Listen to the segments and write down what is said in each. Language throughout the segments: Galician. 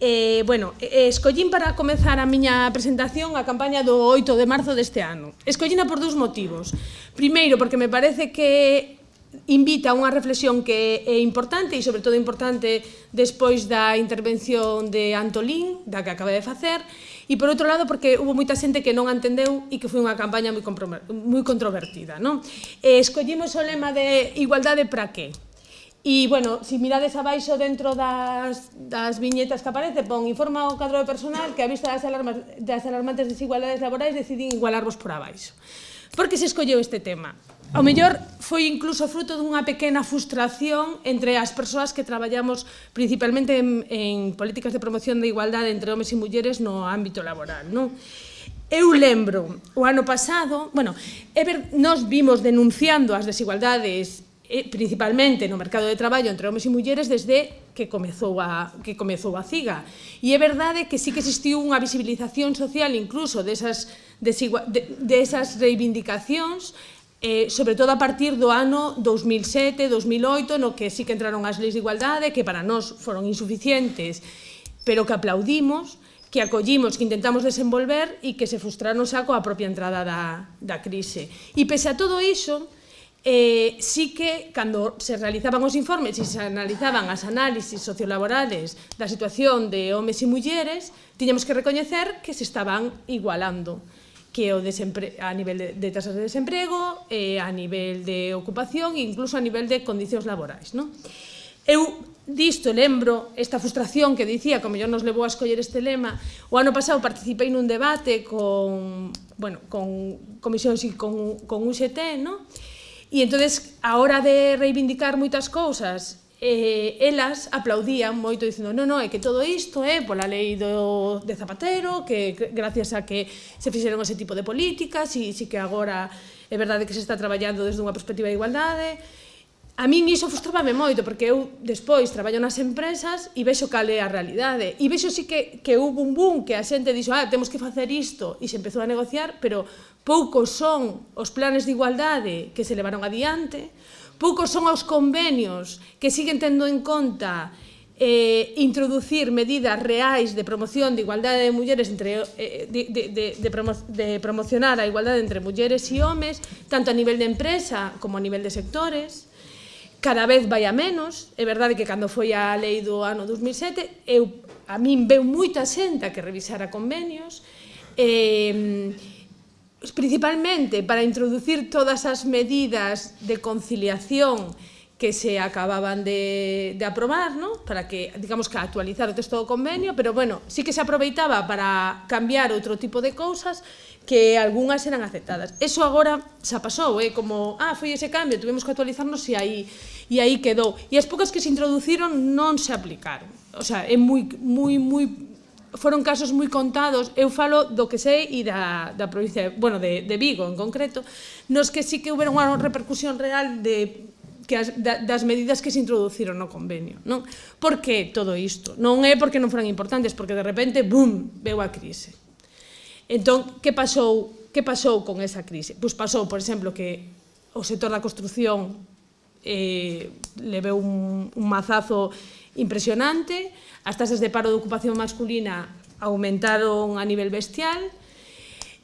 Eh, bueno, eh, escollín para comenzar a miña presentación a campaña do 8 de marzo deste ano. Escollina por dous motivos. Primeiro, porque me parece que invita a unha reflexión que é importante e sobre todo importante despois da intervención de Antolín, da que acaba de facer, e por outro lado porque hubo moita xente que non entendeu e que foi unha campaña moi, moi controvertida. Non? Eh, escollimos o lema de igualdade para que? E, bueno, se mirades abaixo dentro das, das viñetas que aparece, pon informa o cadro de personal que a vista das, alarmas, das alarmantes desigualdades laborais decidín igualarvos por abaixo. Por que se escolleu este tema? O mellor foi incluso fruto dunha pequena frustración entre as persoas que traballamos principalmente en, en políticas de promoción de igualdade entre homes e mulleres no ámbito laboral. Non? Eu lembro, o ano pasado, bueno, ver, nos vimos denunciando as desigualdades e principalmente no mercado de traballo entre homens e mulleres desde que comezou a, que comezou a CIGA. E é verdade que sí que existiu unha visibilización social incluso desas, de, de, desas reivindicacións eh, sobre todo a partir do ano 2007, 2008, no que sí que entraron as leis de igualdade, que para nós foron insuficientes, pero que aplaudimos, que acollimos, que intentamos desenvolver e que se frustraron xa coa propia entrada da, da crise. E pese a todo iso, eh, sí que cando se realizaban os informes e se analizaban as análisis sociolaborales da situación de homes e mulleres, tiñamos que recoñecer que se estaban igualando que o a nivel de, de tasas de desemprego, eh, a nivel de ocupación e incluso a nivel de condicións laborais. Non? Eu disto lembro esta frustración que dicía, como yo nos levou a escoller este lema, o ano pasado participei nun debate con, bueno, con comisións e con, con UGT, non? E entonces, a hora de reivindicar moitas cousas, eh, elas aplaudían moito dicindo non, non, é que todo isto é eh, pola lei do, de Zapatero, que gracias a que se fixeron ese tipo de políticas e si que agora é verdade que se está traballando desde unha perspectiva de igualdade. A min iso frustrábame moito, porque eu despois traballo nas empresas e vexo cal é a realidade. E vexo si que, que houve un boom que a xente dixo, ah, temos que facer isto, e se empezou a negociar, pero poucos son os planes de igualdade que se levaron adiante, poucos son os convenios que siguen tendo en conta eh, introducir medidas reais de promoción de igualdade de mulleres entre, eh, de, de, de, de, promo, de promocionar a igualdade entre mulleres e homes, tanto a nivel de empresa como a nivel de sectores, cada vez vai a menos, é verdade que cando foi a lei do ano 2007, eu, a min veu moita xenta que revisara convenios, e... Eh, principalmente para introducir todas as medidas de conciliación que se acababan de, de aprobar, ¿no? para que, digamos, que actualizar o texto do convenio, pero bueno, sí que se aproveitaba para cambiar outro tipo de cousas que algunhas eran aceptadas. Eso agora xa pasou, eh? como, ah, foi ese cambio, tuvimos que actualizarnos e aí, e aí quedou. E as poucas que se introduciron non se aplicaron. O sea, é moi, moi, moi foron casos moi contados, eu falo do que sei e da, da provincia, bueno, de, de Vigo en concreto, nos que sí que houve unha repercusión real de que as, da, das medidas que se introduciron no convenio. Non? Por que todo isto? Non é porque non foran importantes, porque de repente, bum, veu a crise. Entón, que pasou, que pasou con esa crise? Pois pasou, por exemplo, que o sector da construción eh, leveu un, un mazazo impresionante, as tasas de paro de ocupación masculina aumentaron a nivel bestial,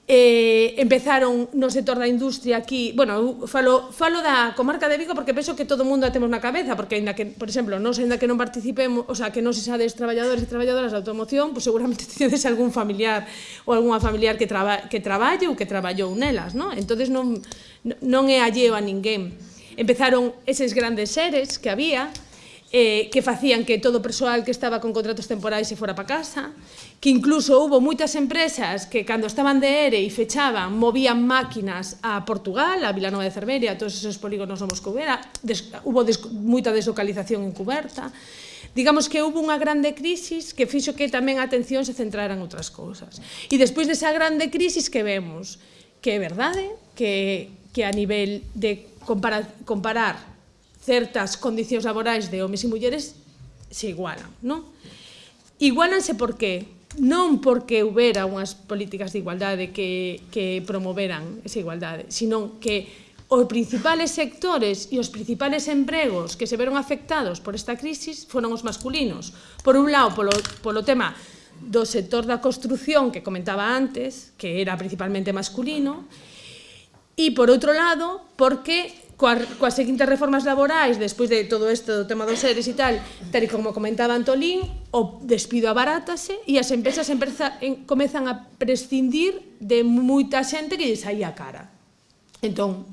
eh, empezaron no sector da industria aquí, bueno, falo, falo da comarca de Vigo porque penso que todo o mundo a temos na cabeza, porque ainda que, por exemplo, non ainda que non participemos, o sea, que non se sades traballadores e traballadoras da automoción, pues seguramente tedes algún familiar ou algunha familiar que, traba, que traballe ou que traballou nelas, non? Entonces non, non é alleo a ninguén. Empezaron eses grandes seres que había, eh, que facían que todo o persoal que estaba con contratos temporais se fora para casa, que incluso hubo moitas empresas que cando estaban de ERE e fechaban, movían máquinas a Portugal, a Vilanova de Cerveria, a todos esos polígonos homos que houbera, des, hubo des, moita deslocalización encuberta, digamos que houve unha grande crisis que fixo que tamén a atención se centrara en outras cousas. E despois desa grande crisis que vemos, que é verdade que, que a nivel de comparar, comparar certas condicións laborais de homes e mulleres se igualan, non? Igualanse por qué? Non porque houbera unhas políticas de igualdade que, que promoveran esa igualdade, sino que os principales sectores e os principales empregos que se veron afectados por esta crisis foron os masculinos. Por un lado, polo, polo tema do sector da construción que comentaba antes, que era principalmente masculino, e por outro lado, porque coas, coas seguintes reformas laborais, despois de todo isto do tema dos seres e tal, tal e como comentaba Antolín, o despido abarátase e as empresas empresa, en, comezan a prescindir de moita xente que lle saía a cara. Entón,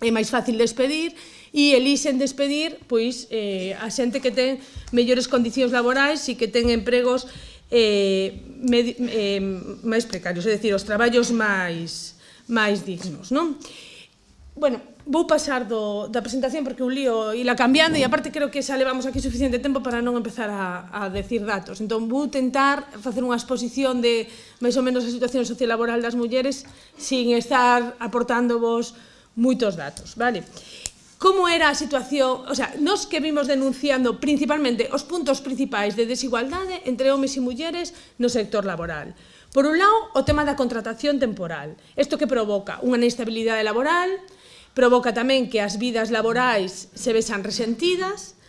é máis fácil despedir e elixen despedir pois, eh, a xente que ten mellores condicións laborais e que ten empregos eh, med, eh, máis precarios, é dicir, os traballos máis máis dignos, non? Bueno, vou pasar do, da presentación porque un lío ila cambiando e aparte creo que xa levamos aquí suficiente tempo para non empezar a, a decir datos. Entón vou tentar facer unha exposición de máis ou menos a situación sociolaboral das mulleres sin estar aportando vos moitos datos, vale? Como era a situación, o sea, nos que vimos denunciando principalmente os puntos principais de desigualdade entre homes e mulleres no sector laboral. Por un lado, o tema da contratación temporal. Isto que provoca unha inestabilidade laboral, provoca tamén que as vidas laborais se vexan resentidas,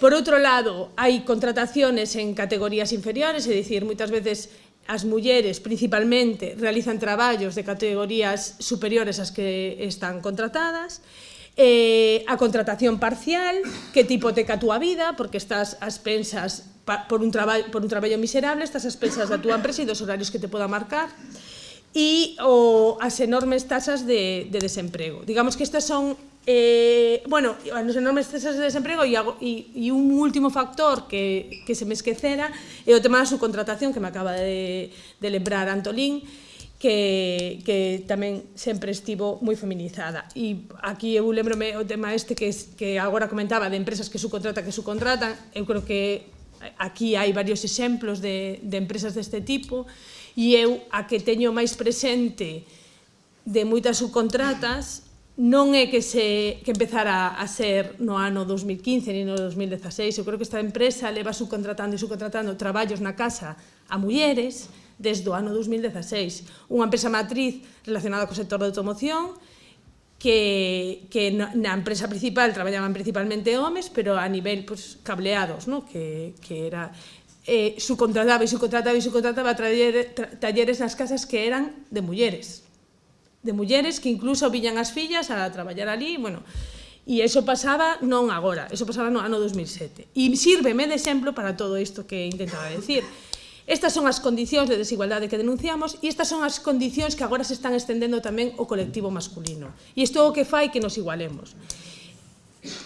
Por outro lado, hai contrataciones en categorías inferiores, é dicir, moitas veces as mulleres principalmente realizan traballos de categorías superiores ás que están contratadas, eh, a contratación parcial, que tipo hipoteca a túa vida, porque estás as pensas pa, por, un traballo, por un traballo miserable, estás as pensas da túa empresa e dos horarios que te poda marcar, e o, as enormes tasas de, de desemprego. Digamos que estas son eh, bueno, as enormes tasas de desemprego e, e, e un último factor que, que se me esquecera é o tema da subcontratación que me acaba de, de lembrar Antolín que, que tamén sempre estivo moi feminizada. E aquí eu lembrome o tema este que, que agora comentaba de empresas que subcontratan, que subcontratan, eu creo que aquí hai varios exemplos de, de empresas deste tipo, E eu a que teño máis presente de moitas subcontratas non é que se que empezara a ser no ano 2015 ni no 2016, eu creo que esta empresa leva subcontratando e subcontratando traballos na casa a mulleres desde o ano 2016, unha empresa matriz relacionada co sector da automoción que, que na empresa principal traballaban principalmente homes, pero a nivel pues, cableados, ¿no? que, que era eh, subcontrataba e subcontrataba e subcontrataba talleres nas casas que eran de mulleres. De mulleres que incluso viñan as fillas a traballar ali, bueno, E iso pasaba non agora, iso pasaba no ano 2007. E sírveme de exemplo para todo isto que intentaba decir. Estas son as condicións de desigualdade que denunciamos e estas son as condicións que agora se están estendendo tamén o colectivo masculino. E isto é o que fai que nos igualemos.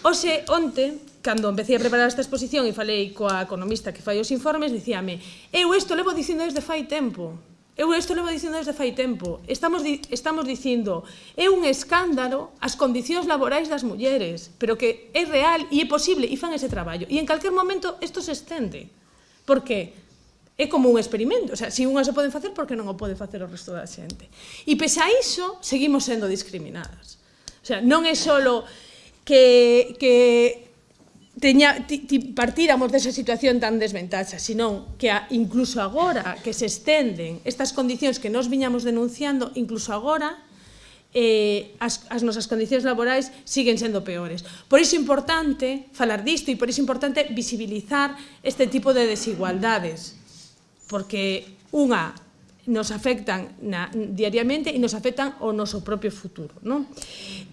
Oxe, onte, cando empecé a preparar esta exposición e falei coa economista que fai os informes, dicíame, eu isto levo dicindo desde fai tempo, eu isto levo dicindo desde fai tempo, estamos, di estamos dicindo, é un escándalo as condicións laborais das mulleres, pero que é real e é posible e fan ese traballo. E en calquer momento isto se estende, Por que? é como un experimento, o sea, se si unhas o poden facer, por que non o pode facer o resto da xente? E pese a iso, seguimos sendo discriminadas. O sea, non é solo que, que teña, ti, ti partíramos desa situación tan desventaxa, senón que a, incluso agora que se estenden estas condicións que nos viñamos denunciando, incluso agora eh, as, as nosas condicións laborais siguen sendo peores. Por iso é importante falar disto e por iso é importante visibilizar este tipo de desigualdades, porque unha nos afectan na, diariamente e nos afectan o noso propio futuro. Non?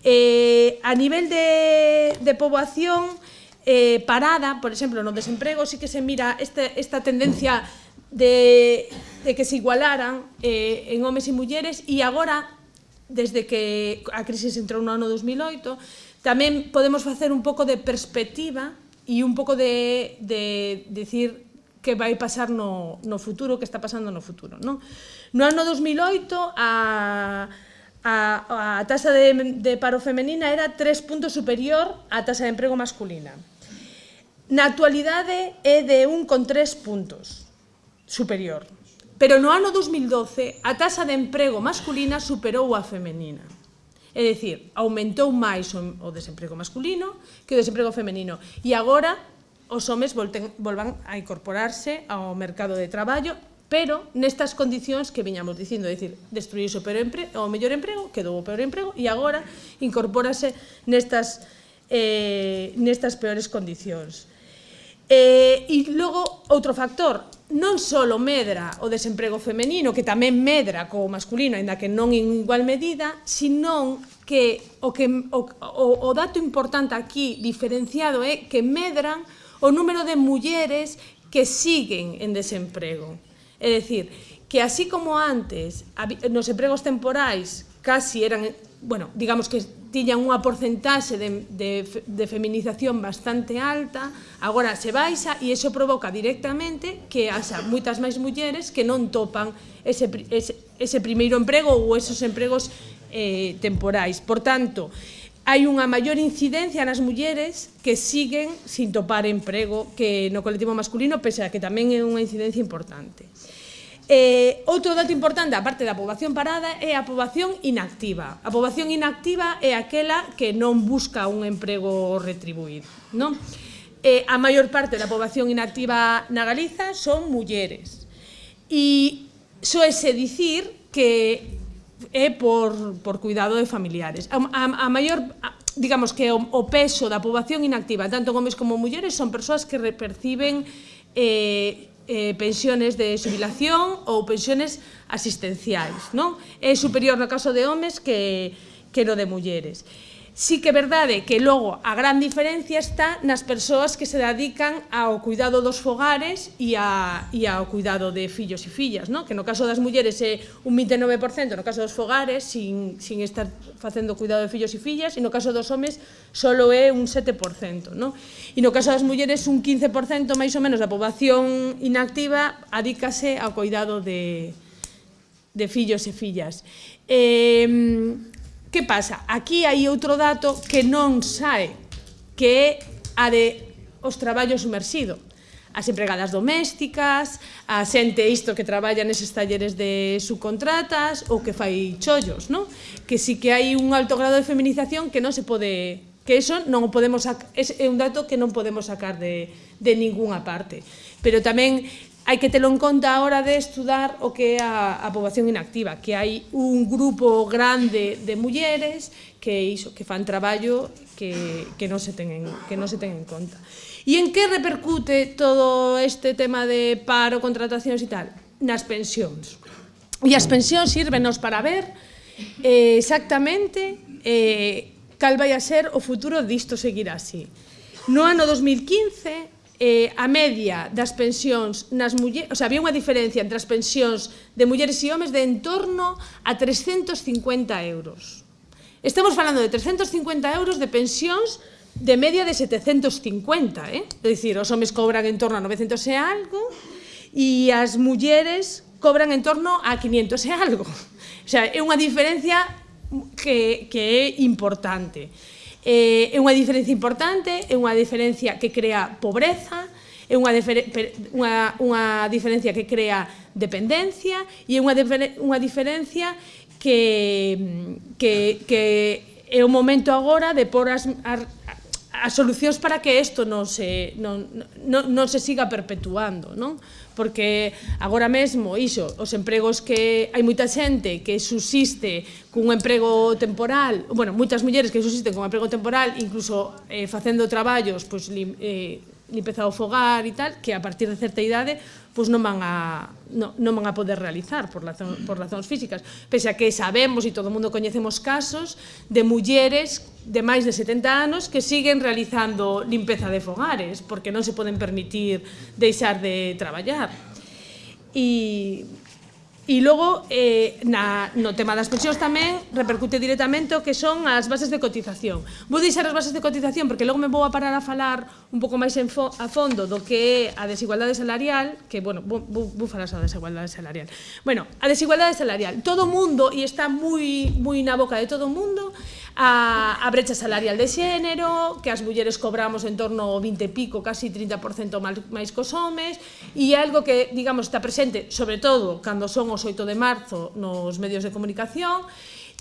Eh, a nivel de, de poboación eh, parada, por exemplo, no desemprego, sí que se mira este, esta tendencia de, de que se igualaran eh, en homes e mulleres e agora, desde que a crisis entrou no ano 2008, tamén podemos facer un pouco de perspectiva e un pouco de, de, de decir que vai pasar no, no futuro, que está pasando no futuro. Non? No ano 2008, a, a, a tasa de, de paro femenina era tres puntos superior á tasa de emprego masculina. Na actualidade é de 1,3 puntos superior. Pero no ano 2012 a tasa de emprego masculina superou a femenina. É dicir, aumentou máis o, desemprego masculino que o desemprego femenino. E agora os homes volten, volvan a incorporarse ao mercado de traballo, pero nestas condicións que viñamos dicindo, é dicir, destruíse o, peor empre, o mellor emprego, quedou o peor emprego, e agora incorpórase nestas, eh, nestas peores condicións. Eh, e logo, outro factor, non só medra o desemprego femenino, que tamén medra co masculino, aínda que non en igual medida, sino que o, que, o, o, o dato importante aquí diferenciado é que medran o número de mulleres que siguen en desemprego. É dicir, que así como antes nos empregos temporais casi eran, bueno, digamos que tiñan unha porcentaxe de, de, de feminización bastante alta, agora se baixa e iso provoca directamente que haxa moitas máis mulleres que non topan ese, ese, ese primeiro emprego ou esos empregos eh, temporais. Por tanto, hai unha maior incidencia nas mulleres que siguen sin topar emprego que no colectivo masculino, pese a que tamén é unha incidencia importante. Eh, outro dato importante, aparte da poboación parada, é a poboación inactiva. A poboación inactiva é aquela que non busca un emprego retribuído. Non? Eh, a maior parte da poboación inactiva na Galiza son mulleres. E soese dicir que é por, por cuidado de familiares. A, a, a maior, a, digamos que o, o peso da poboación inactiva, tanto homens como mulleres, son persoas que perciben eh, eh, pensiones de xubilación ou pensiones asistenciais. Non? É superior no caso de homes que, que no de mulleres. Sí que é verdade que logo a gran diferencia está nas persoas que se dedican ao cuidado dos fogares e, a, e ao cuidado de fillos e fillas, no? que no caso das mulleres é un 29%, no caso dos fogares sin, sin estar facendo cuidado de fillos e fillas, e no caso dos homes solo é un 7%. No? E no caso das mulleres un 15% máis ou menos da poboación inactiva adícase ao cuidado de, de fillos e fillas. Eh, Que pasa? Aquí hai outro dato que non sae, que é a de os traballos sumersidos. as empregadas domésticas, a xente isto que traballa neses talleres de subcontratas ou que fai chollos, non? Que si que hai un alto grado de feminización que non se pode que eso non o podemos é un dato que non podemos sacar de, de ningunha parte. Pero tamén hai que telo en conta a hora de estudar o que é a, a poboación inactiva, que hai un grupo grande de mulleres que iso, que fan traballo que, que, non se ten en, que non se ten en conta. E en que repercute todo este tema de paro, contratacións e tal? Nas pensións. E as pensións sírvenos para ver eh, exactamente eh, cal vai a ser o futuro disto seguir así. No ano 2015 eh, a media das pensións nas mulleres, o sea, había unha diferencia entre as pensións de mulleres e homes de en torno a 350 euros. Estamos falando de 350 euros de pensións de media de 750, eh? é dicir, os homes cobran en torno a 900 e algo e as mulleres cobran en torno a 500 e algo. O sea, é unha diferencia que, que é importante. Eh, é unha diferencia importante, é unha diferencia que crea pobreza, é unha, unha, unha diferencia que crea dependencia e é unha, unha diferencia que, que, que é o momento agora de pôr as, as, as solucións para que isto non se, non, non, non se siga perpetuando. Non? porque agora mesmo, iso, os empregos que hai moita xente que subsiste cun emprego temporal, bueno, moitas mulleres que subsisten cun emprego temporal, incluso eh, facendo traballos, pois, lim, eh, limpeza o fogar e tal, que a partir de certa idade pois non van a, non, non van a poder realizar por, razón, por razóns físicas. Pese a que sabemos e todo o mundo coñecemos casos de mulleres de máis de 70 anos que siguen realizando limpeza de fogares porque non se poden permitir deixar de traballar. E, E logo, eh, na, no tema das pensións tamén, repercute directamente o que son as bases de cotización. Vou deixar as bases de cotización porque logo me vou a parar a falar un pouco máis en fo a fondo do que é a desigualdade salarial, que, bueno, vou, vou falar sobre a desigualdade salarial. Bueno, a desigualdade salarial. Todo o mundo, e está moi, moi na boca de todo o mundo, a, a brecha salarial de xénero, que as mulleres cobramos en torno ao 20 e pico, casi 30% máis cos homes, e algo que, digamos, está presente, sobre todo, cando son os 8 de marzo nos medios de comunicación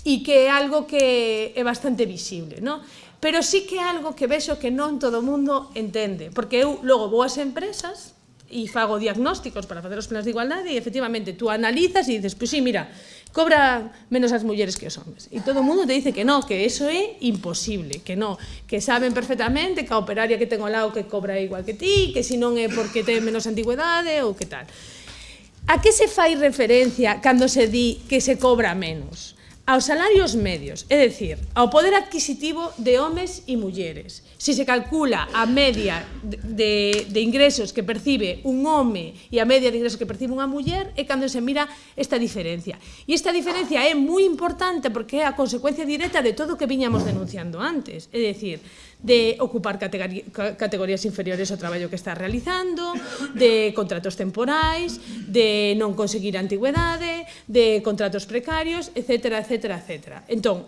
e que é algo que é bastante visible, non? Pero sí que é algo que vexo que non todo o mundo entende, porque eu logo vou ás empresas e fago diagnósticos para facer os planos de igualdade e efectivamente tú analizas e dices, pois pues, sí, mira, cobra menos as mulleres que os homes. E todo o mundo te dice que no, que eso é imposible, que no, que saben perfectamente que a operaria que ten ao lado que cobra igual que ti, que si non é porque ten menos antigüedade ou que tal. A que se fai referencia cando se di que se cobra menos? aos salarios medios, é dicir, ao poder adquisitivo de homes e mulleres. Se se calcula a media de, de ingresos que percibe un home e a media de ingresos que percibe unha muller, é cando se mira esta diferencia. E esta diferencia é moi importante porque é a consecuencia directa de todo o que viñamos denunciando antes. É dicir, de ocupar categorías inferiores ao traballo que está realizando, de contratos temporais, de non conseguir antigüedade, de contratos precarios, etc. etc etcétera, etcétera. Entón,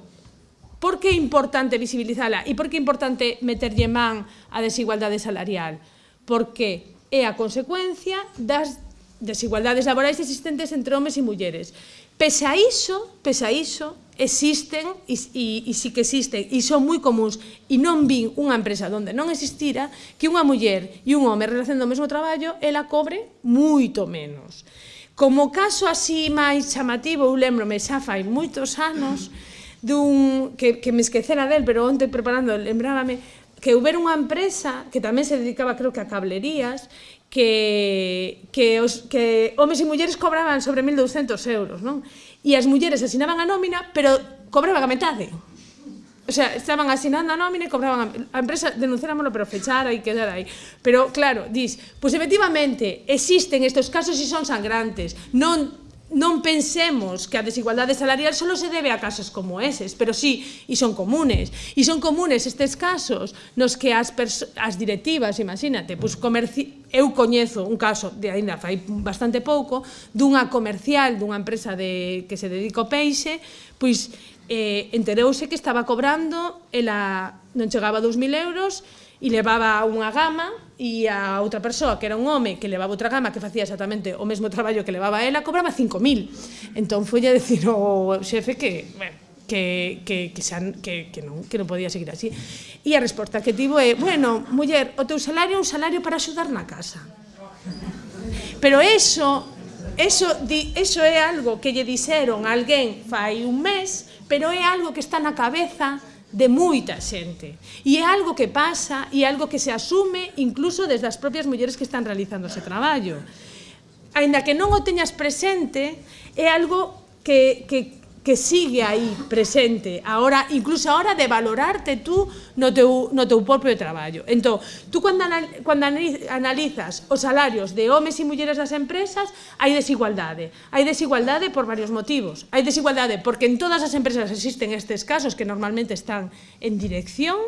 por que é importante visibilizala e por que é importante meterlle man a desigualdade salarial? Porque é a consecuencia das desigualdades laborais existentes entre homes e mulleres. Pese a iso, pese a iso, existen e, e, e sí que existen e son moi comuns e non vin unha empresa onde non existira que unha muller e un home relacionando o mesmo traballo ela cobre moito menos. Como caso así máis chamativo, eu lembrome xa fai moitos anos dun que, que me esquecera del, pero onte preparando lembrábame que houbera unha empresa que tamén se dedicaba creo que a cablerías que, que, os, que homes e mulleres cobraban sobre 1.200 euros non? e as mulleres asinaban a nómina pero cobraban a metade O sea, estaban asinando a nómina e cobraban a, a empresa denunciáramolo pero fechara e quedara aí. Pero claro, dis, pois pues, efectivamente existen estes casos e son sangrantes. Non non pensemos que a desigualdade salarial só se debe a casos como eses, pero sí, e son comunes. E son comunes estes casos nos que as, as directivas, imagínate, pois comerci eu coñezo un caso de aínda fai bastante pouco dunha comercial dunha empresa de que se dedica ao peixe, pois eh, enterouse que estaba cobrando, ela non chegaba a 2.000 euros e levaba unha gama e a outra persoa, que era un home, que levaba outra gama que facía exactamente o mesmo traballo que levaba ela, cobraba 5.000. Entón foi a decir ao xefe que, bueno, que, que, que, xa, que, que, non, que non podía seguir así. E a resposta que tivo é, bueno, muller, o teu salario é un salario para axudar na casa. Pero eso, eso, di, eso é algo que lle dixeron a alguén fai un mes pero é algo que está na cabeza de moita xente. E é algo que pasa e é algo que se asume incluso desde as propias mulleres que están realizando ese traballo. Ainda que non o teñas presente, é algo que, que, que sigue aí presente ahora, incluso a hora de valorarte tú no teu, no teu propio traballo. Entón, tú cando, anal, cando analizas os salarios de homes e mulleres das empresas, hai desigualdade. Hai desigualdade por varios motivos. Hai desigualdade porque en todas as empresas existen estes casos que normalmente están en dirección,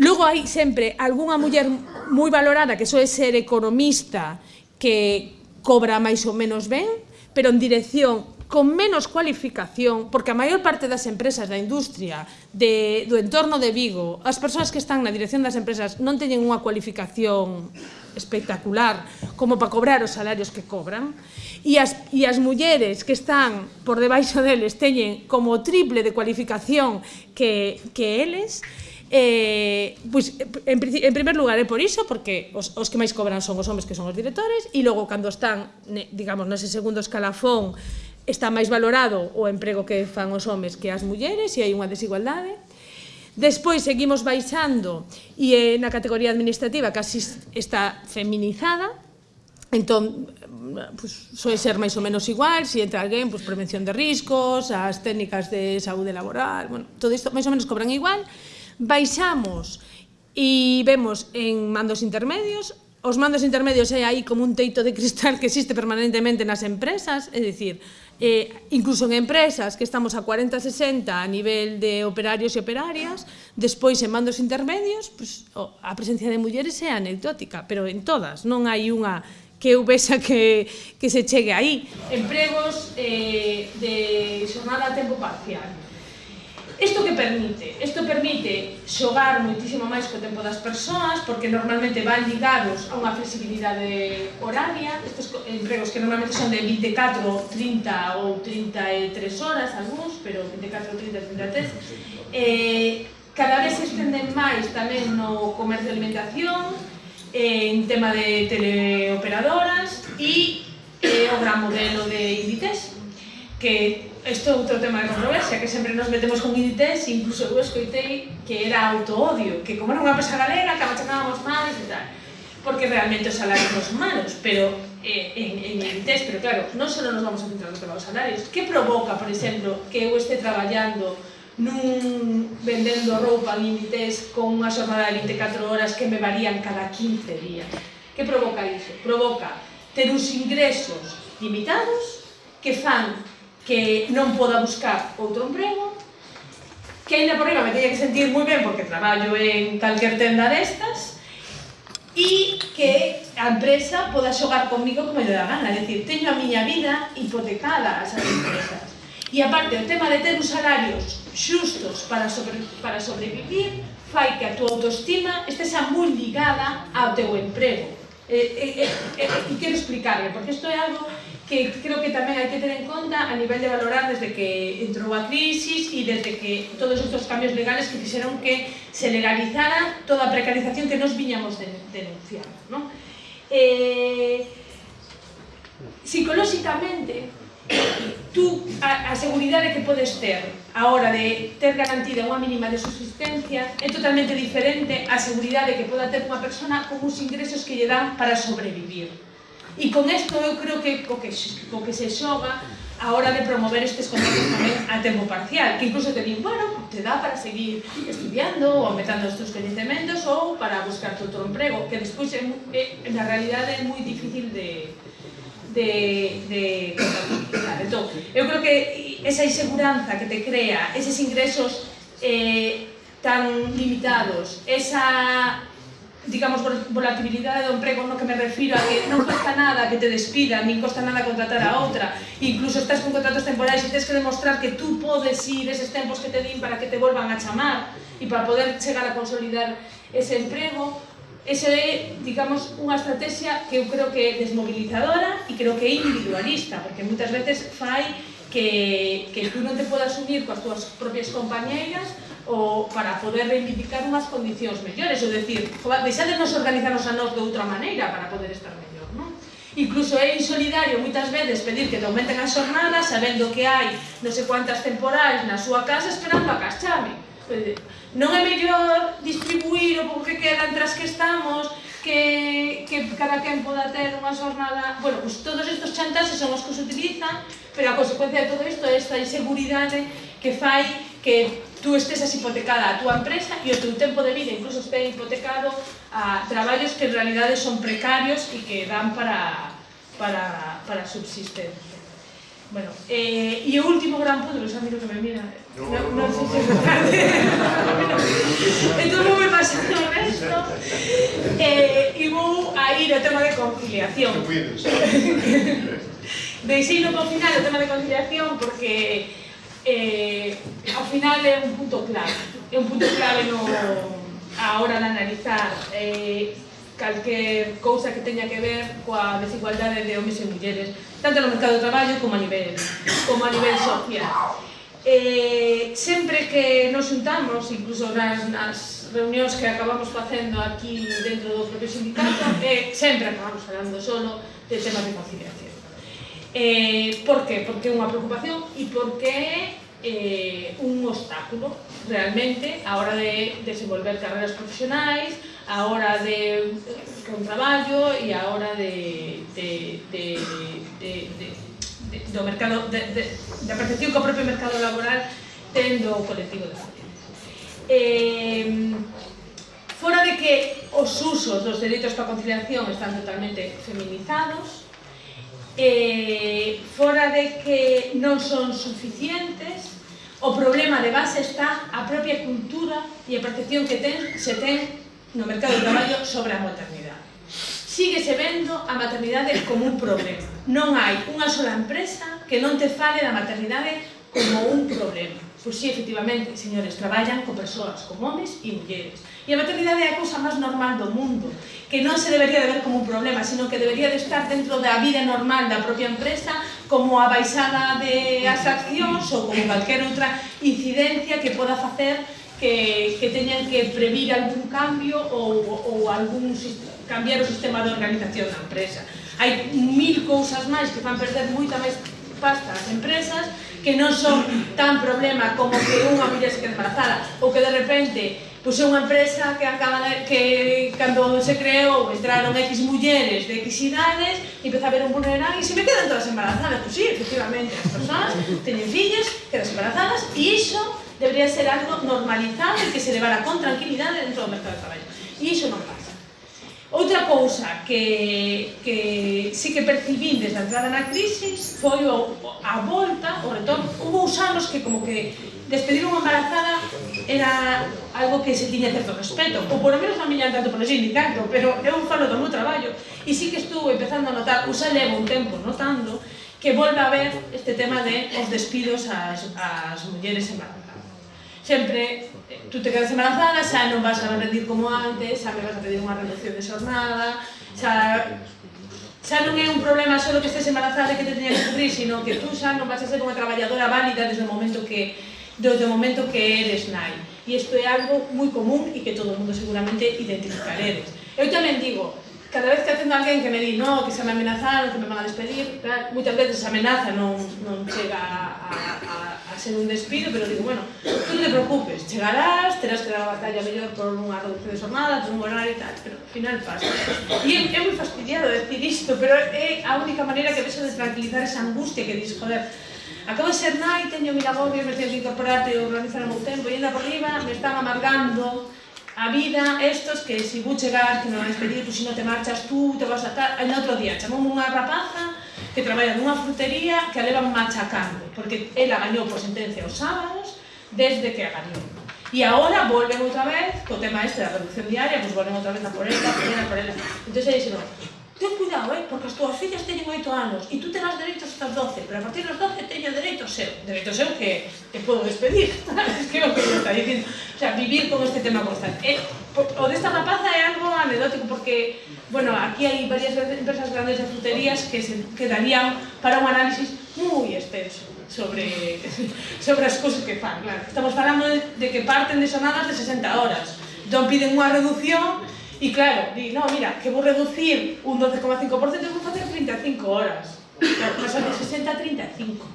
Logo hai sempre algunha muller moi valorada que soe ser economista que cobra máis ou menos ben, pero en dirección con menos cualificación, porque a maior parte das empresas da industria de, do entorno de Vigo, as persoas que están na dirección das empresas non teñen unha cualificación espectacular como para cobrar os salarios que cobran, e as, e as mulleres que están por debaixo deles teñen como triple de cualificación que, que eles, Eh, pois, en, en primer lugar é por iso, porque os, os que máis cobran son os homes que son os directores, e logo cando están, ne, digamos, nese segundo escalafón está máis valorado o emprego que fan os homes que as mulleres e hai unha desigualdade. Despois seguimos baixando e eh, na categoría administrativa casi está feminizada, entón pues, soe ser máis ou menos igual, se si entra alguén, pues, prevención de riscos, as técnicas de saúde laboral, bueno, todo isto máis ou menos cobran igual. Baixamos e vemos en mandos intermedios os mandos intermedios é aí como un teito de cristal que existe permanentemente nas empresas, é dicir, eh, incluso en empresas que estamos a 40-60 a nivel de operarios e operarias, despois en mandos intermedios, pues, oh, a presencia de mulleres é anecdótica, pero en todas, non hai unha que eu vexa que, que se chegue aí. Empregos eh, de xornada a tempo parcial Isto que permite? Isto permite xogar moitísimo máis co tempo das persoas, porque normalmente van ligados a unha flexibilidade horaria, estes empregos que normalmente son de 24, 30 ou 33 horas, algúns, pero 24, 30, 33, eh, cada vez se estenden máis tamén no comercio de alimentación, eh, en tema de teleoperadoras e eh, o gran modelo de Inditex, que isto é outro tema de controversia, que sempre nos metemos con Inditex, incluso eu escoitei que era autoodio, que como era unha empresa galega, que machacábamos males e tal, porque realmente os salarios non son malos, pero eh, en, en Inditex, pero claro, non só nos vamos a centrar no tema dos salarios, que provoca, por exemplo, que eu este traballando nun vendendo roupa en Inditex con unha xornada de 24 horas que me varían cada 15 días. Que provoca iso? Provoca ter uns ingresos limitados que fan que non poda buscar outro emprego, que ainda por riba me teña que sentir moi ben porque traballo en calquer tenda destas, e que a empresa poda xogar comigo como lle dá gana, é dicir, teño a miña vida hipotecada a esas empresas. E aparte, o tema de ter os salarios xustos para, sobre, para sobrevivir fai que a tua autoestima estesa moi ligada ao teu emprego. E, e, e, e, e quero explicarle, porque isto é algo que creo que tamén hai que ter en conta a nivel de valorar desde que entrou a crisis e desde que todos estes cambios legales que fixeron que se legalizara toda a precarización que nos viñamos de, denunciar. ¿no? Eh, psicolóxicamente, tú, a, a seguridade que podes ter a hora de ter garantida unha mínima de subsistencia é totalmente diferente á seguridade que poda ter unha persona con uns ingresos que lle dan para sobrevivir. E con isto eu creo que co que, co que se xoga a hora de promover estes contratos tamén a tempo parcial, que incluso te din, bueno, te dá para seguir estudiando ou aumentando os teus coñecementos ou para buscar outro emprego, que despois é, é, na realidade é moi difícil de, de, de contabilizar. Entón, eu creo que esa inseguranza que te crea, eses ingresos eh, tan limitados, esa digamos, volatilidade do emprego no que me refiro a que non costa nada que te despidan, nin costa nada contratar a outra. Incluso estás con contratos temporais e tens que demostrar que tú podes ir eses tempos que te din para que te volvan a chamar e para poder chegar a consolidar ese emprego. Ese é, digamos, unha estrategia que eu creo que é desmobilizadora e creo que é individualista, porque moitas veces fai que, que tú non te podas unir coas túas propias compañeiras o para poder reivindicar unhas condicións mellores, ou decir, deixadenos organizarnos a nós de outra maneira para poder estar mellor, non? Incluso é insolidario moitas veces pedir que te aumenten as xornadas sabendo que hai non sei cuantas temporais na súa casa esperando a que chame. Non é mellor distribuir o pouco que queda entre as que estamos, que, que cada quen poda ter unha jornada... Bueno, pues, todos estes chantaxes son os que se utilizan, pero a consecuencia de todo isto é esta inseguridade que fai que tú estés hipotecada a túa empresa e o teu tempo de vida incluso este hipotecado a traballos que en realidade son precarios e que dan para, para, para subsistencia. Bueno, eh, e o último gran punto, xa miro que me mira, non no, no sei se é tarde, entón vou me pasar o resto, eh, e vou a ir ao tema de conciliación. Deixei no final o tema de conciliación porque eh, ao final é un punto clave. É un punto clave no, a hora de analizar eh, calquer cousa que teña que ver coa desigualdade de homens e mulleres tanto no mercado de traballo como a nivel como a nivel social. Eh, sempre que nos juntamos incluso nas, nas reunións que acabamos facendo aquí dentro do propio sindicato eh, sempre acabamos falando solo de temas de conciliación. Eh, por que? Porque é unha preocupación e porque é eh, un obstáculo realmente a hora de desenvolver carreras profesionais, a hora de eh, con traballo e a hora de, de, de, de, de, de, do mercado, de, de, da percepción que o propio mercado laboral tendo o colectivo de familias. Eh, fora de que os usos dos dereitos para conciliación están totalmente feminizados, eh, fora de que non son suficientes, o problema de base está a propia cultura e a percepción que ten, se ten no mercado de traballo sobre a maternidade. Síguese vendo a maternidade como un problema. Non hai unha sola empresa que non te fale da maternidade como un problema. Pois si, sí, efectivamente, señores, traballan con persoas, con homes e mulleres E a maternidade é a cousa máis normal do mundo, que non se debería de ver como un problema, sino que debería de estar dentro da vida normal da propia empresa, como a baixada de as accións ou como calquer outra incidencia que poda facer que, que teñan que previr algún cambio ou, ou algún cambiar o sistema de organización da empresa. Hai mil cousas máis que fan perder moita máis pasta as empresas que non son tan problema como que unha muller se quede embarazada ou que de repente Pois é unha empresa que acaba de, que cando se creou entraron X mulleres de X idades e empeza a ver un vulnerán e se me quedan todas embarazadas. Pois sí, efectivamente, as persoas teñen fillas, quedan embarazadas e iso debería ser algo normalizado e que se levara con tranquilidade dentro do mercado de traballo. E iso non pasa. Outra cousa que, que sí que percibín desde a entrada na crisis foi o, a volta, o retorno, hubo uns anos que como que despedir unha embarazada era algo que se tiña certo respeto, ou polo menos non miñan tanto polo sindicato, pero eu falo do meu traballo, e sí que estou empezando a notar, ou xa levo un tempo notando, que volve a ver este tema de os despidos ás, ás mulleres embarazadas. Sempre, eh, tú te quedas embarazada, xa non vas a rendir como antes, xa me vas a pedir unha reducción de xornada, xa xa non é un problema só que estés embarazada e que te teña que cubrir, sino que tú xa non vas a ser unha traballadora válida desde o momento que desde o momento que eres nai. E isto é algo moi común e que todo o mundo seguramente identificaredes. Eu tamén digo, cada vez que atendo a alguén que me di no, que se me amenazaron, que me van a despedir, claro, moitas veces a amenaza non, non chega a, a, a ser un despido, pero digo, bueno, tú non te preocupes, chegarás, terás que dar a batalla mellor por unha reducción de jornada, por un horario e tal, pero ao final pasa. E é, é moi fastidiado decir isto, pero é a única maneira que vexo de tranquilizar esa angustia que dis, joder, Acabo de ser nai, teño mil agobios, me que incorporarte e organizar o meu tempo, e ainda por riba me están amargando a vida estos que si vou chegar, que non vais pedir, tú si non te marchas tú, te vas a estar... En outro día chamou unha rapaza que traballa nunha frutería que a levan machacando, porque ela gañou por sentencia os sábados desde que a gañou. E agora volven outra vez, co tema este da reducción diaria, pois pues volven outra vez a por ela, por ela, por ela. Entón, aí dixeron, ten cuidado, eh, porque as túas fillas teñen 8 anos e tú terás dereitos hasta os 12, pero a partir dos 12 teño dereito seu. Dereito seu que te podo despedir, es que é o que está dicindo. O sea, vivir con este tema constante. Eh, o desta rapaza é algo anedótico, porque, bueno, aquí hai varias empresas grandes de fruterías que se quedarían para un análisis moi extenso sobre, sobre as cousas que fan, claro. Estamos falando de, de que parten de sonadas de 60 horas, non piden unha reducción E claro, di, no, mira, que vou reducir un 12,5%, vou facer 35 horas. Claro, de 60 a 35.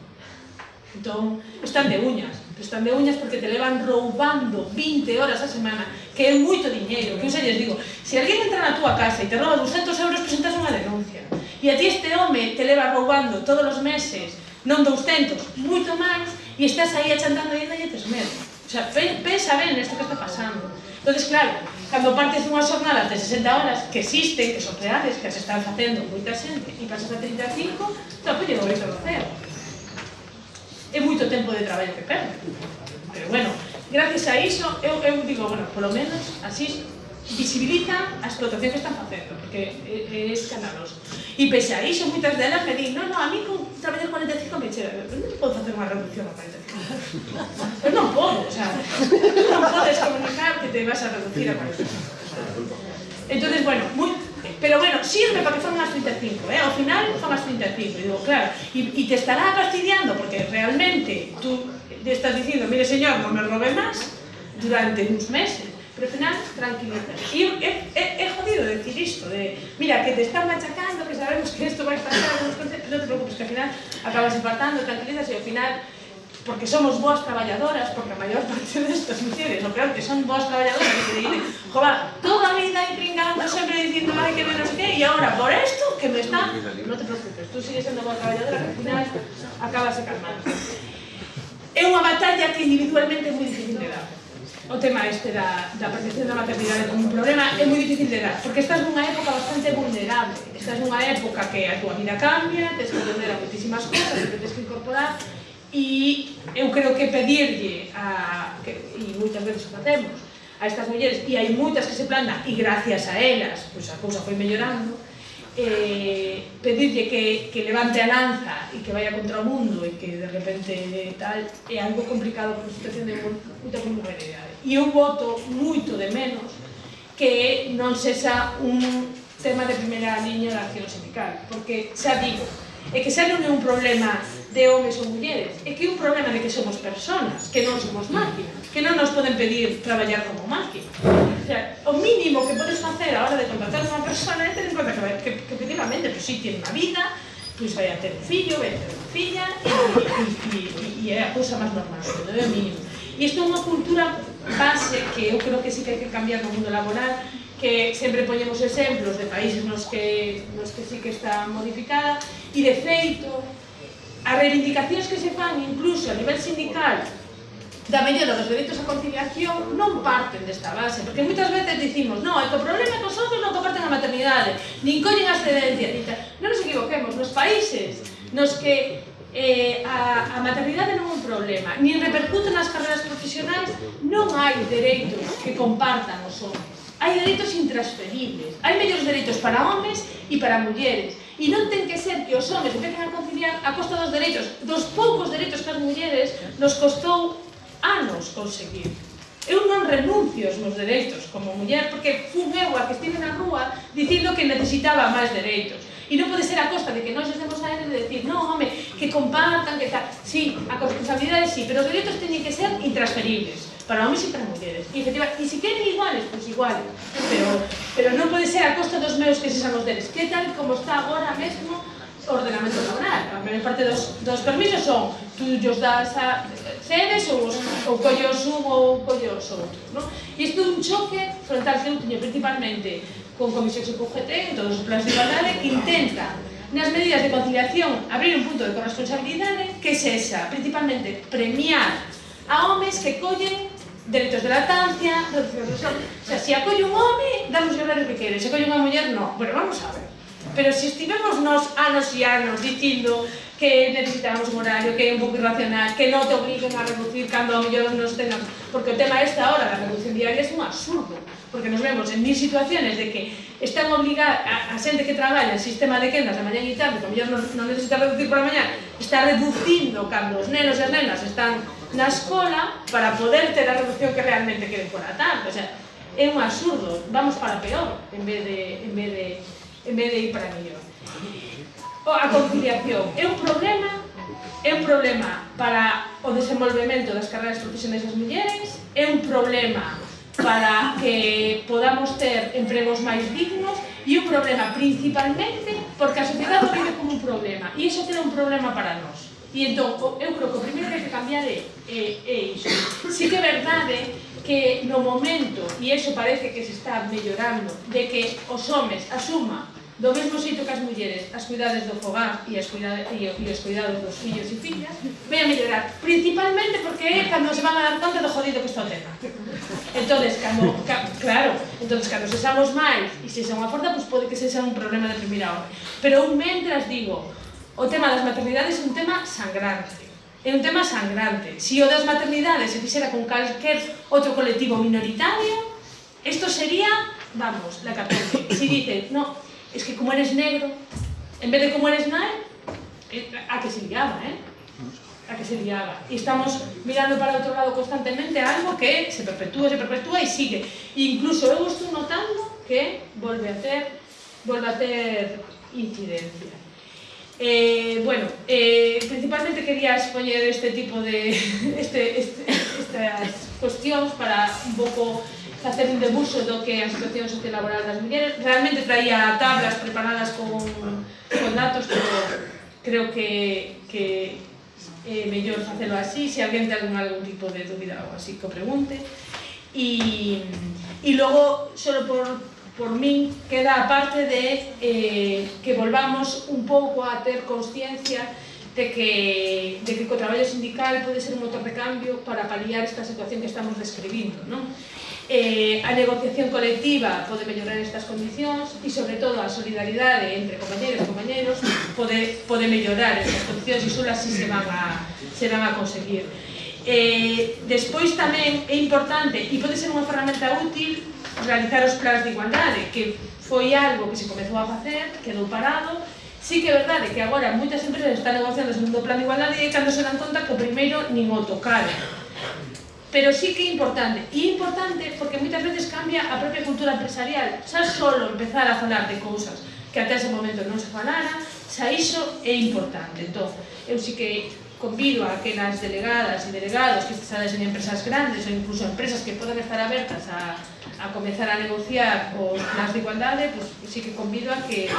Entón, están de uñas, están de uñas porque te levan roubando 20 horas a semana, que é moito diñeiro, que eu xa lles digo, se alguén entra na túa casa e te rouba 200 euros, presentas unha denuncia. E a ti este home te leva roubando todos os meses, non 200, moito máis, e estás aí achantando e ainda lle tes medo. O sea, pensa ben nesto que está pasando. Entonces, claro, cando partes dunhas jornadas de 60 horas que existen, que son reales, que as están facendo moita xente, e pasas a 35, tampouco lle dois ao ceo. É moito tempo de traballo que perde. Pero bueno, gracias a iso, eu, eu digo, bueno, polo menos, asisto, visibilizan as explotación que están facendo, porque é, é escandaloso. E pese a iso, moitas delas me din, no, no, a mí con traballar 45 me chega, eu non podo facer unha reducción a 45. Pero non podo, o sea, non podes comunicar que te vas a reducir a 45. Entonces, bueno, muy, pero bueno, sirve para que fan as 35, eh? ao final fan as 35, e digo, claro, e, e te estará fastidiando, porque realmente tú te estás dicindo, mire señor, non me robe máis, durante uns meses, Preferan tranquilizar. E é, é, é jodido decir isto, de, mira, que te están machacando, que sabemos que isto vai pasar, non te preocupes, que ao final acabas infartando, tranquilizas e ao final porque somos boas traballadoras, porque a maior parte destas mujeres, o peor que son boas traballadoras, que dicen, jova, toda a vida pringando, sempre dicindo, ai, que menos que, e agora por esto, que me está... No te preocupes, tú sigues sendo boa traballadora, que al final acabas acabase calmando. É unha batalla que individualmente é moi difícil de dar o tema este da, da protección da maternidade como un problema é moi difícil de dar, porque estás nunha época bastante vulnerable, estás nunha época que a túa vida cambia, tens que aprender a moitísimas cosas, que tens que incorporar, e eu creo que pedirlle, a, que, e moitas veces o facemos, a estas mulleres, e hai moitas que se plantan, e gracias a elas, pois a cousa foi mellorando, eh, pedirlle que, que levante a lanza e que vaya contra o mundo e que de repente eh, tal é algo complicado por situación de moita vulnerabilidade. E eu voto moito de menos que non sexa un tema de primeira liña da acción sindical, porque xa digo, é que xa non é un problema de homes ou mulleres, é que é un problema de que somos personas, que non somos máquinas, que non nos poden pedir traballar como máquinas. O, sea, o mínimo que podes facer a hora de contratar unha persona é ter en conta que, que pero si tiene unha vida, pois vai a ter un fillo, vai a ter unha filla, e, e, e, e é a cousa máis normal, non é o mínimo. E isto é unha cultura base que eu creo que sí que hai que cambiar no mundo laboral, que sempre poñemos exemplos de países nos que, nos que sí que está modificada e de feito as reivindicacións que se fan incluso a nivel sindical da mellora dos dereitos a conciliación non parten desta base, porque moitas veces dicimos non, é que o problema é que os socios non comparten a maternidade, nin collen a excedencia, nin. Non nos equivoquemos, nos países nos que eh, a, a maternidade non é un problema, nin repercute nas carreiras profesionais, non hai dereitos que compartan os homens. Hai dereitos intransferibles, hai mellores dereitos para homes e para mulleres. E non ten que ser que os homes empecen a conciliar a costa dos dereitos, dos poucos dereitos que as mulleres nos costou anos conseguir. Eu non renuncio aos meus dereitos como muller porque fun eu a que estive na rúa dicindo que necesitaba máis dereitos. E non pode ser a costa de que nós estemos a ele de decir non, home, que compartan, que tal. Sí, a responsabilidade sí, pero os dereitos teñen que ser intransferibles para homens e para mulleres. E, efectivamente, e se queren iguales, pois pues iguales. Pero, pero non pode ser a costa dos meus que se son os deles. Que tal como está agora mesmo o ordenamento laboral? A maior parte dos, dos permisos son tú os das a, cedes ou, os, ou collos un ou collos outro. Non? E isto é un choque frontal que eu teño principalmente con comisións e CUGT, en todos os plans de igualdade, que intenta nas medidas de conciliación abrir un punto de corresponsabilidade que se esa, principalmente premiar a homes que collen dereitos de latancia, reducción de... o sea, se acolle un home, damos os horarios que quere, se acolle unha muller, non. Bueno, vamos a ver pero se estivemos nos anos e anos dicindo que necesitamos un horario, que é un pouco irracional, que non te obliguen a reducir cando a mellor nos tengan, porque o tema esta hora da reducción diaria é un absurdo, porque nos vemos en mil situaciones de que están obligadas a, a xente que traballa en sistema de quendas a mañá e tarde, que a mellor non, non necesita reducir para mañá, está reducindo cando os nenos e as nenas están na escola para poder ter a reducción que realmente queren por a tarde, o sea, é un absurdo, vamos para peor en vez de, en vez de en vez de ir para mellor. A conciliación é un problema é un problema para o desenvolvemento das carreiras profesionais das mulleres, é un problema para que podamos ter empregos máis dignos e un problema principalmente porque a sociedade vive como un problema e iso é un problema para nós. E entón, eu creo que o primeiro que hai que cambiar é, é, é iso. Si que é verdade que no momento, e iso parece que se está mellorando, de que os homes asuma Do mesmo xeito que as mulleres, as cuidades do fogar e, as cuidades, e, e os cuidados dos fillos e fillas, vai a mellorar, principalmente porque é cando se van a dar conta do jodido que está o tema. Entonces, cando, ca, claro, entonces cando se xamos máis e se xa unha forza, pois pode que sexa un problema de primeira hora. Pero eu mentras digo, o tema das maternidades é un tema sangrante. É un tema sangrante. Se si o das maternidades se fixera con calquer outro colectivo minoritario, isto sería, vamos, la catástrofe. Si dicen, no, es que como eres negro, en vez de como eres nai, eh, a que se liaba, eh? a que se liaba. Y estamos mirando para outro lado constantemente algo que se perpetúa, se perpetúa e sigue. Incluso eu estou notando que volve a ter, volve a ter incidencia. Eh, bueno, eh, principalmente quería expoñer este tipo de este, este, estas cuestións para un pouco facer un debuxo do que a situación sociolaboral das mulleres. Realmente traía tablas preparadas con, con datos, pero creo que, que é eh, mellor facelo así, se alguén ten algún algún tipo de dúbida ou así, que pregunte. E, e logo, só por, por min, queda a parte de eh, que volvamos un pouco a ter consciencia de que, de que o traballo sindical pode ser un motor de cambio para paliar esta situación que estamos describindo. Non? Eh, a negociación colectiva pode mellorar estas condicións e, sobre todo, a solidaridade entre compañeros e compañeros pode, pode mellorar estas condicións e só así se van a, se van a conseguir. Eh, despois tamén é importante e pode ser unha ferramenta útil realizar os plans de igualdade, que foi algo que se comezou a facer, quedou parado, Sí que é verdade que agora moitas empresas están negociando o segundo plan de igualdade e cando se dan conta que o primeiro nin o tocaron. Pero sí que é importante, e importante porque moitas veces cambia a propia cultura empresarial. Xa solo empezar a falar de cousas que até ese momento non se falara, xa iso é importante. Entón, eu sí que convido a que nas delegadas e delegados que estades en empresas grandes ou incluso empresas que poden estar abertas a a comenzar a negociar os plans de igualdade, pois, pues, sí que convido a que,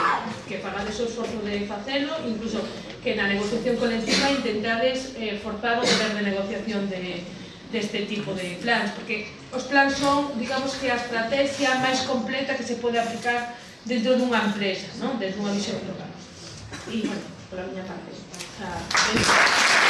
que pagades o esforzo de facelo, incluso que na negociación colectiva intentades eh, forzar o poder de negociación de, deste tipo de plans, porque os plans son, digamos que a estrategia máis completa que se pode aplicar dentro dunha empresa, non? desde unha visión global. E, bueno, pola miña parte. Xa,